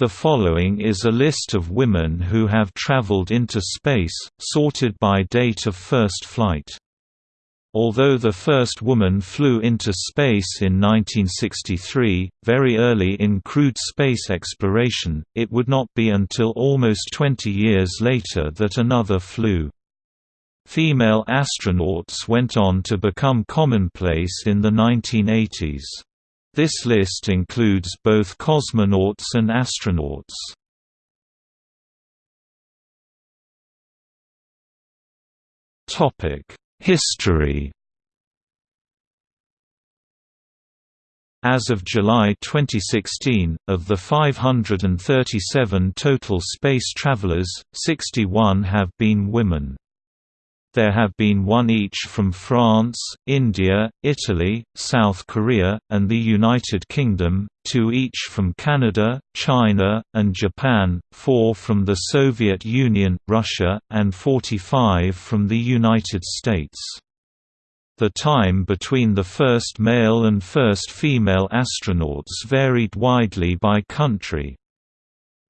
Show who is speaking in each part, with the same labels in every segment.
Speaker 1: The following is a list of women who have traveled into space, sorted by date of first flight. Although the first woman flew into space in 1963, very early in crewed space exploration, it would not be until almost 20 years later that another flew. Female astronauts went on to become commonplace in the 1980s. This list includes both cosmonauts and astronauts. History As of July 2016, of the 537 total space travelers, 61 have been women. There have been one each from France, India, Italy, South Korea, and the United Kingdom, two each from Canada, China, and Japan, four from the Soviet Union, Russia, and 45 from the United States. The time between the first male and first female astronauts varied widely by country.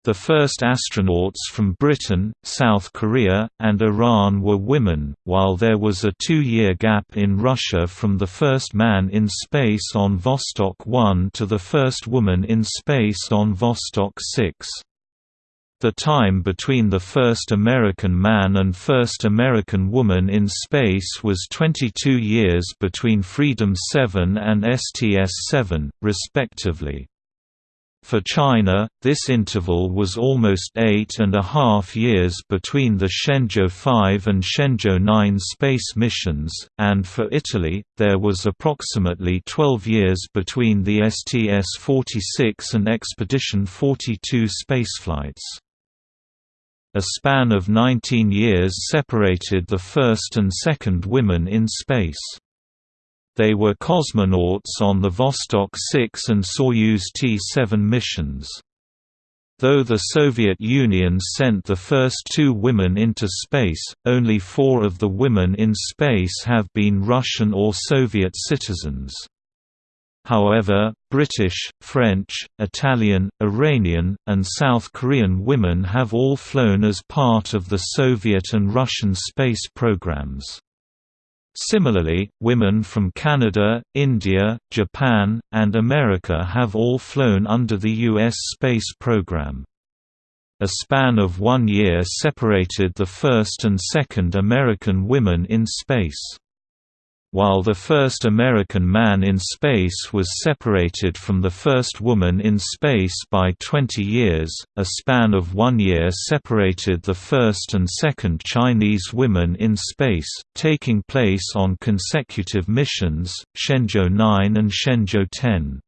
Speaker 1: The first astronauts from Britain, South Korea, and Iran were women, while there was a two-year gap in Russia from the first man in space on Vostok 1 to the first woman in space on Vostok 6. The time between the first American man and first American woman in space was 22 years between Freedom 7 and STS-7, respectively. For China, this interval was almost eight and a half years between the Shenzhou 5 and Shenzhou 9 space missions, and for Italy, there was approximately 12 years between the STS-46 and Expedition 42 spaceflights. A span of 19 years separated the first and second women in space. They were cosmonauts on the Vostok 6 and Soyuz T-7 missions. Though the Soviet Union sent the first two women into space, only four of the women in space have been Russian or Soviet citizens. However, British, French, Italian, Iranian, and South Korean women have all flown as part of the Soviet and Russian space programs. Similarly, women from Canada, India, Japan, and America have all flown under the U.S. space program. A span of one year separated the first and second American women in space. While the first American man in space was separated from the first woman in space by 20 years, a span of one year separated the first and second Chinese women in space, taking place on consecutive missions, Shenzhou 9 and Shenzhou 10.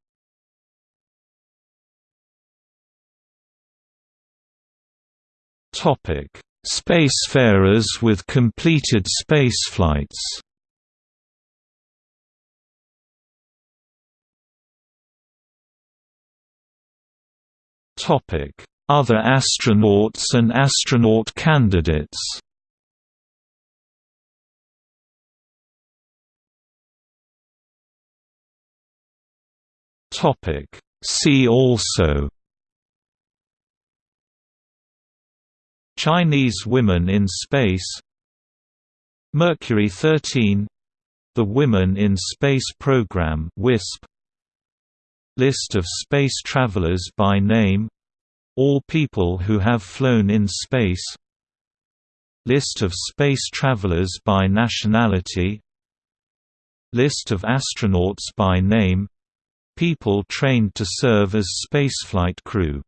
Speaker 1: Spacefarers with completed spaceflights Other astronauts and astronaut candidates. See also. Chinese women in space. Mercury 13 The Women in Space Program WISP List of space travelers by name All people who have flown in space. List of space travelers by nationality. List of astronauts by name. People trained to serve as spaceflight crew